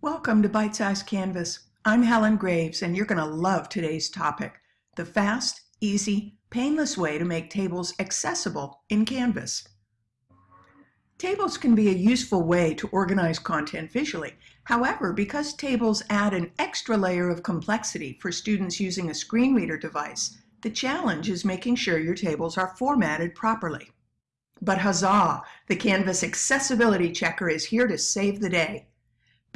Welcome to Bite Size Canvas. I'm Helen Graves and you're going to love today's topic, the fast, easy, painless way to make tables accessible in Canvas. Tables can be a useful way to organize content visually. However, because tables add an extra layer of complexity for students using a screen reader device, the challenge is making sure your tables are formatted properly. But huzzah! The Canvas Accessibility Checker is here to save the day.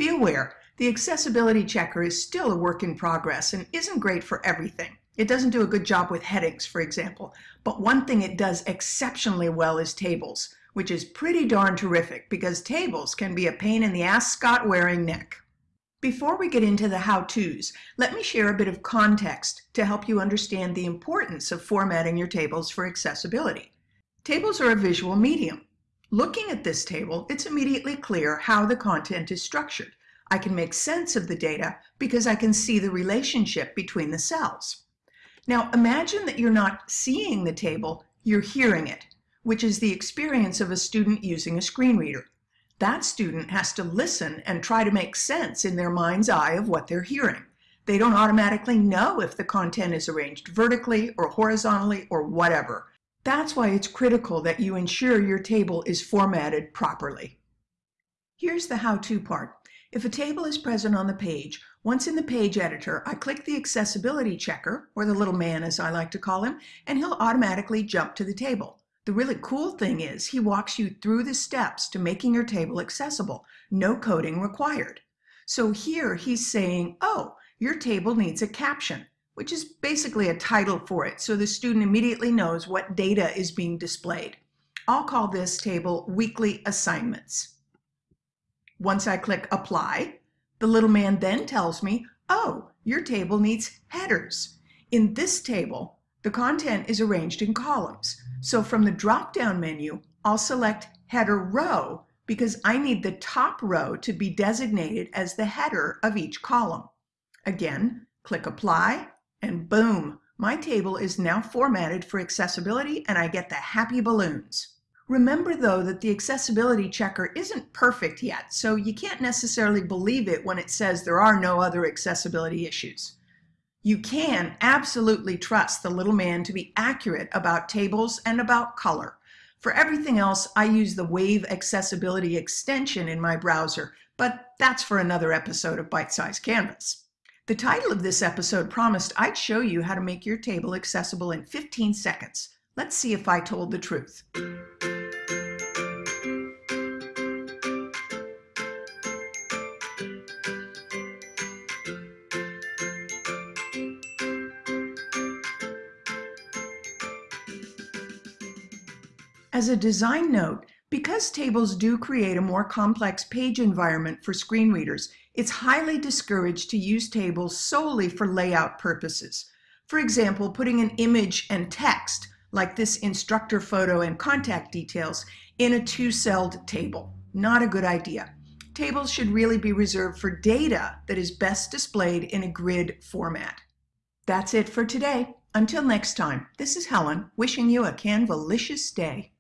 Be aware, the accessibility checker is still a work in progress and isn't great for everything. It doesn't do a good job with headings, for example, but one thing it does exceptionally well is tables, which is pretty darn terrific because tables can be a pain in the ascot wearing neck. Before we get into the how-tos, let me share a bit of context to help you understand the importance of formatting your tables for accessibility. Tables are a visual medium, Looking at this table, it's immediately clear how the content is structured. I can make sense of the data because I can see the relationship between the cells. Now imagine that you're not seeing the table, you're hearing it, which is the experience of a student using a screen reader. That student has to listen and try to make sense in their mind's eye of what they're hearing. They don't automatically know if the content is arranged vertically or horizontally or whatever. That's why it's critical that you ensure your table is formatted properly. Here's the how-to part. If a table is present on the page, once in the page editor, I click the accessibility checker, or the little man as I like to call him, and he'll automatically jump to the table. The really cool thing is he walks you through the steps to making your table accessible, no coding required. So here he's saying, oh, your table needs a caption which is basically a title for it, so the student immediately knows what data is being displayed. I'll call this table Weekly Assignments. Once I click Apply, the little man then tells me, oh, your table needs headers. In this table, the content is arranged in columns. So from the drop-down menu, I'll select Header Row because I need the top row to be designated as the header of each column. Again, click Apply, and boom, my table is now formatted for accessibility and I get the happy balloons. Remember though that the accessibility checker isn't perfect yet, so you can't necessarily believe it when it says there are no other accessibility issues. You can absolutely trust the little man to be accurate about tables and about color. For everything else, I use the Wave Accessibility extension in my browser, but that's for another episode of Bite Size Canvas. The title of this episode promised I'd show you how to make your table accessible in 15 seconds. Let's see if I told the truth. As a design note, because tables do create a more complex page environment for screen readers, it's highly discouraged to use tables solely for layout purposes. For example, putting an image and text, like this instructor photo and contact details, in a two-celled table. Not a good idea. Tables should really be reserved for data that is best displayed in a grid format. That's it for today. Until next time, this is Helen wishing you a Canvalicious day.